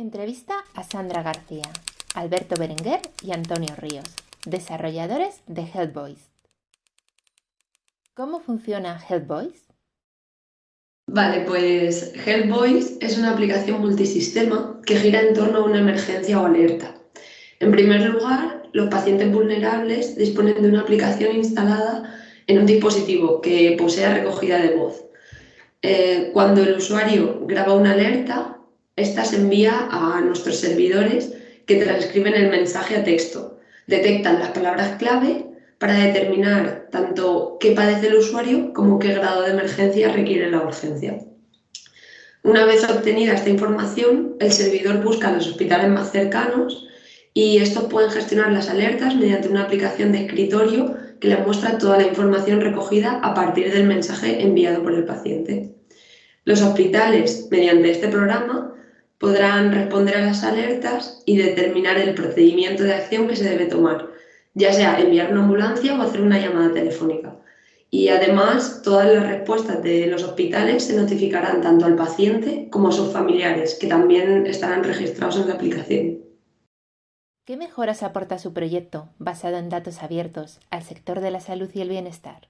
Entrevista a Sandra García, Alberto Berenguer y Antonio Ríos, desarrolladores de HelpVoice. ¿Cómo funciona HelpVoice? Vale, pues HelpVoice es una aplicación multisistema que gira en torno a una emergencia o alerta. En primer lugar, los pacientes vulnerables disponen de una aplicación instalada en un dispositivo que posea recogida de voz. Eh, cuando el usuario graba una alerta, esta se envía a nuestros servidores que transcriben el mensaje a texto, detectan las palabras clave para determinar tanto qué padece el usuario como qué grado de emergencia requiere la urgencia. Una vez obtenida esta información, el servidor busca los hospitales más cercanos y estos pueden gestionar las alertas mediante una aplicación de escritorio que le muestra toda la información recogida a partir del mensaje enviado por el paciente. Los hospitales, mediante este programa, podrán responder a las alertas y determinar el procedimiento de acción que se debe tomar, ya sea enviar una ambulancia o hacer una llamada telefónica. Y además, todas las respuestas de los hospitales se notificarán tanto al paciente como a sus familiares, que también estarán registrados en la aplicación. ¿Qué mejoras aporta su proyecto, basado en datos abiertos, al sector de la salud y el bienestar?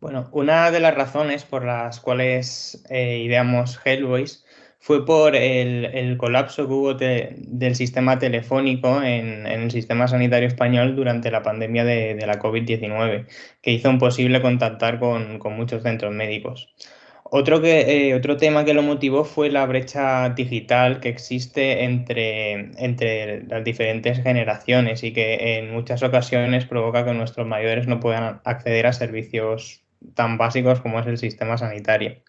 Bueno, una de las razones por las cuales eh, ideamos Hellboys fue por el, colapso que hubo del sistema telefónico en, el sistema sanitario español durante la pandemia de, la COVID-19, que hizo imposible contactar con, muchos centros médicos. Otro, que, eh, otro tema que lo motivó fue la brecha digital que existe entre, entre las diferentes generaciones y que en muchas ocasiones provoca que nuestros mayores no puedan acceder a servicios tan básicos como es el sistema sanitario.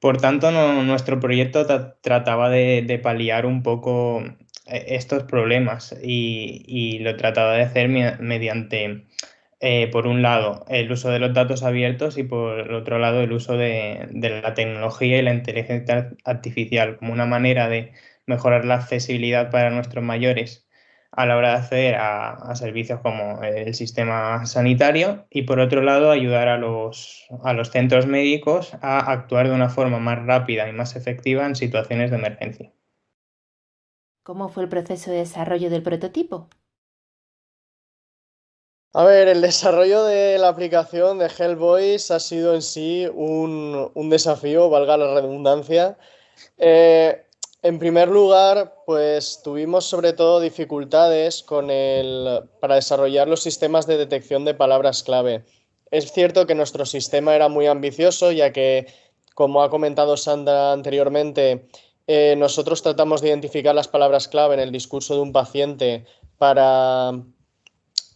Por tanto, nuestro proyecto trataba de, paliar un poco eh, estos problemas y, lo trataba de hacer mediante, eh, por un lado, el uso de los datos abiertos y por otro lado, el uso de la tecnología y la inteligencia artificial como una manera de mejorar la accesibilidad para nuestros mayores a la hora de acceder a, servicios como el sistema sanitario y por otro lado ayudar a los, a los centros médicos a actuar de una forma más rápida y más efectiva en situaciones de emergencia. ¿Cómo fue el proceso de desarrollo del prototipo? A ver, el desarrollo de la aplicación de Hellboys ha sido en sí un, un desafío, valga la redundancia. Eh, en primer lugar, pues tuvimos sobre todo dificultades con el, para desarrollar los sistemas de detección de palabras clave. Es cierto que nuestro sistema era muy ambicioso, ya que, como ha comentado Sandra anteriormente, eh, nosotros tratamos de identificar las palabras clave en el discurso de un paciente para,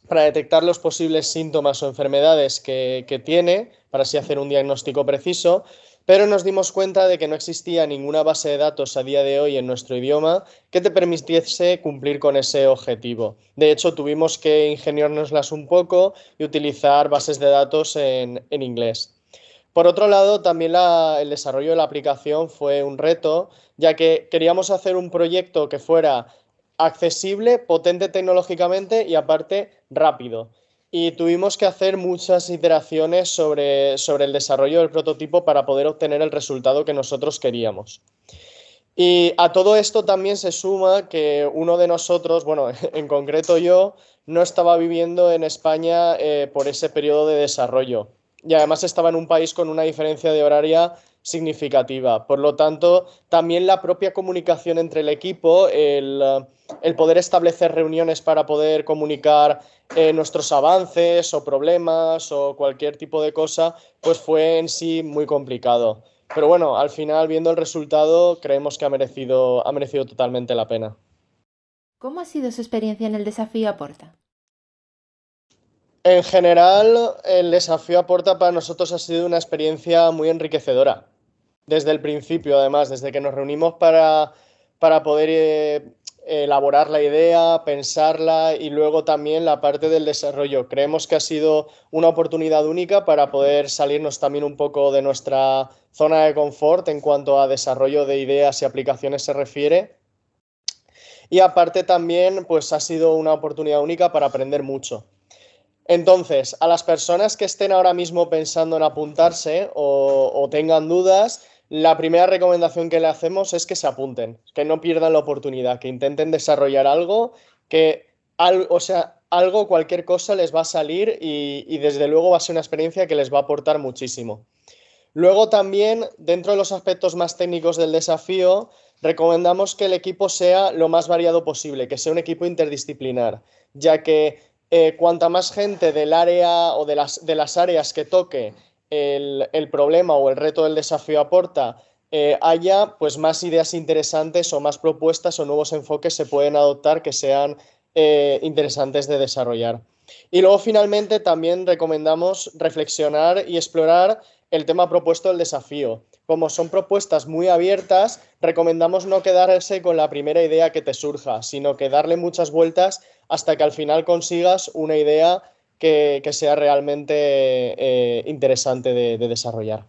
detectar los posibles síntomas o enfermedades que tiene, para así hacer un diagnóstico preciso pero nos dimos cuenta de que no existía ninguna base de datos a día de hoy en nuestro idioma que te permitiese cumplir con ese objetivo. De hecho, tuvimos que ingeniárnoslas un poco y utilizar bases de datos en, inglés. Por otro lado, también el desarrollo de la aplicación fue un reto, ya que queríamos hacer un proyecto que fuera accesible, potente tecnológicamente y aparte rápido y tuvimos que hacer muchas iteraciones sobre, sobre el desarrollo del prototipo para poder obtener el resultado que nosotros queríamos. Y a todo esto también se suma que uno de nosotros, bueno, en concreto yo, no estaba viviendo en España eh, por ese periodo de desarrollo. Y además estaba en un país con una diferencia de horaria significativa. Por lo tanto, también la propia comunicación entre el equipo, el, poder establecer reuniones para poder comunicar eh, nuestros avances o problemas o cualquier tipo de cosa, pues fue en sí muy complicado. Pero bueno, al final, viendo el resultado, creemos que ha merecido, ha merecido totalmente la pena. ¿Cómo ha sido su experiencia en el desafío Aporta? En general, el desafío Aporta para nosotros ha sido una experiencia muy enriquecedora desde el principio, además, desde que nos reunimos para, poder eh, elaborar la idea, pensarla y luego también la parte del desarrollo. Creemos que ha sido una oportunidad única para poder salirnos también un poco de nuestra zona de confort en cuanto a desarrollo de ideas y aplicaciones se refiere. Y aparte también, pues ha sido una oportunidad única para aprender mucho. Entonces, a las personas que estén ahora mismo pensando en apuntarse o tengan dudas, la primera recomendación que le hacemos es que se apunten, que no pierdan la oportunidad, que intenten desarrollar algo, que o sea, algo, cualquier cosa les va a salir y, desde luego va a ser una experiencia que les va a aportar muchísimo. Luego también, dentro de los aspectos más técnicos del desafío, recomendamos que el equipo sea lo más variado posible, que sea un equipo interdisciplinar, ya que eh, cuanta más gente del área o de las, de las áreas que toque el, problema o el reto del desafío aporta, eh, haya pues más ideas interesantes o más propuestas o nuevos enfoques se pueden adoptar que sean eh, interesantes de desarrollar. Y luego finalmente también recomendamos reflexionar y explorar el tema propuesto del desafío. Como son propuestas muy abiertas, recomendamos no quedarse con la primera idea que te surja, sino que darle muchas vueltas hasta que al final consigas una idea que, sea realmente eh, interesante de desarrollar.